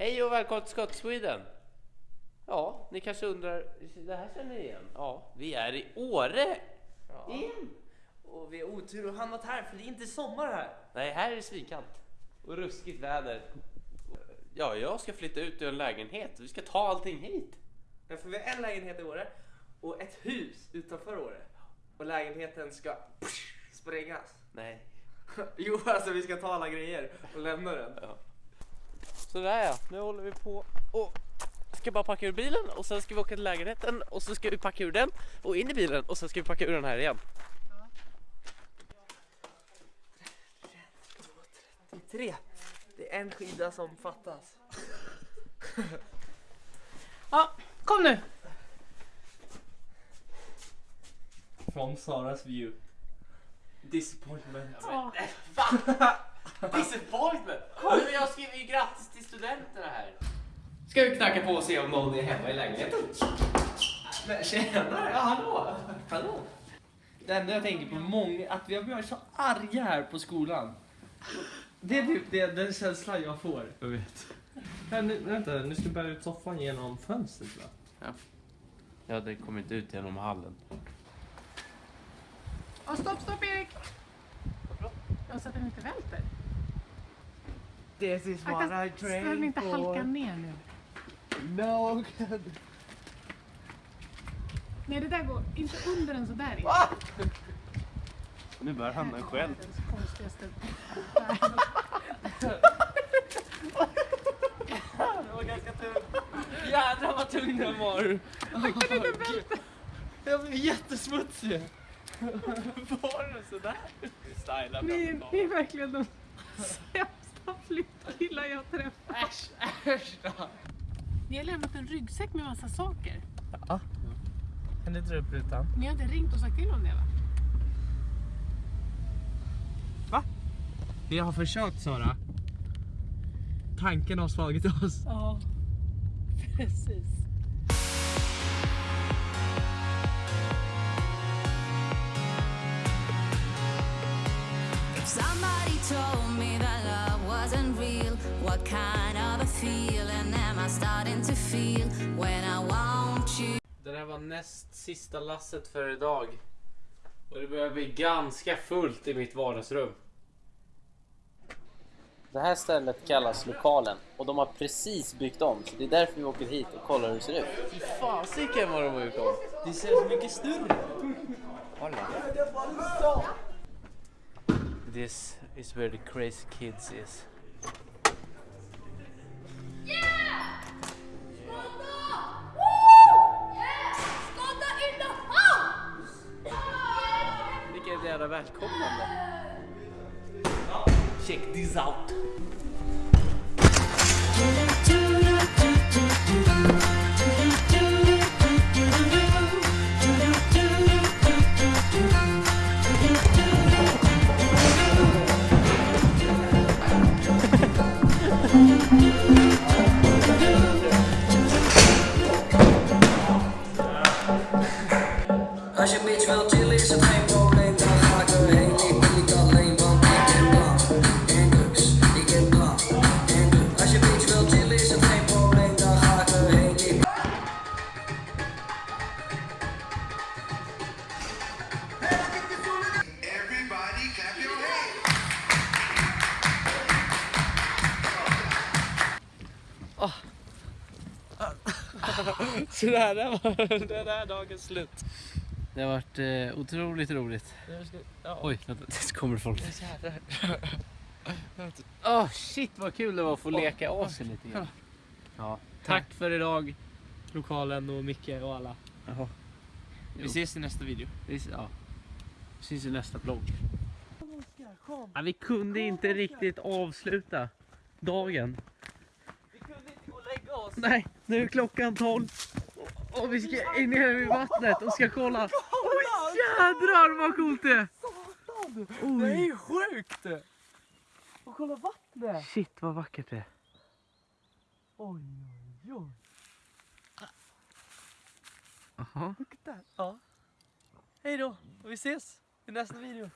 Hej och välkommen till Scott Sweden! Ja, ni kanske undrar, det här känner ni igen? Ja, vi är i Åre! Igen! Och vi har otur och hamnat här för det är inte sommar här. Nej, här är det svinkallt och ruskigt väder. Ja, jag ska flytta ut ur en lägenhet vi ska ta allting hit. Ja, för vi har en lägenhet i Åre och ett hus utanför Åre. Och lägenheten ska sprängas. Nej. Jo, alltså vi ska ta alla grejer och lämna den. Sådär ja, nu håller vi på och ska bara packa ur bilen och sen ska vi åka till lägenheten och så ska vi packa ur den och in i bilen och sen ska vi packa ur den här igen. Tre. Det är en skida som fattas. Ja, kom nu! From Saras view. Disappointment. Ja. Disappointment! Men jag skriver ju grattis studenterna här. Ska vi knacka på och se om någon är hemma i lägenheten? Men tjenare! Ja, hallå! Hallå! Det enda jag tänker på många, att vi har varit så arga här på skolan. Det är typ det, den känslan jag får. Jag vet. Nu, vänta, nu ska jag bära ut soffan genom fönstret va? Ja, det kommer inte ut genom hallen. Ja, stopp, stopp Erik! Ja, så att den inte välter. This is what Akta, I train inte halkar for. ner nu. No. Nej, det där går inte under den sådär. Erik. Nu bär han den själv. Det var ganska tungt. Jädrar vad tung den var. Jag blev jättesmutsig. Var den sådär? Ni, ni är verkligen de sämsta flyttkillar jag träffat. Äsch, äsch då. Ni har lämnat en ryggsäck med massa saker. Kan du dra upp rutan? Ni har inte ringt och sagt till om det va? Vi har försökt Sara. Tanken har slagit oss. Ja, precis. Kind of a feeling am I starting to feel when I want you? Det där var näst sista lasset för idag. Och det börjar bli ganska fullt i mitt vardagsrum. Det här stället kallas lokalen och de har precis byggt om så det är därför vi åker hit och kollar hur det ser ut. Fy fasiken vad de har gjort om. Det ser så mycket större. This is where the crazy kids is. Check this out. Als je bitch wil chillen is het Så där, där var det där dagens slut. Det har varit eh, otroligt roligt. Ska- Ja. Oj, vänta, det kommer folk. Åh shit vad kul det var att få leka av sig lite grann. Ja, Tack för idag, lokalen och Micke och alla. Jaha. Vi ses i nästa video. Vi, ja. Vi syns i nästa vlogg. Ja, vi kunde inte riktigt avsluta dagen. Vi kunde inte gå och lägga oss. Nej, nu är klockan 12 och- vi ska in ner vid vattnet och ska kolla. Oj jädrar vad coolt det är! Det är sjukt! Och kolla vattnet! shit vad vackert det är. Oj, oj, oj. Jaha. Ja. Hej då, och vi ses i nästa video.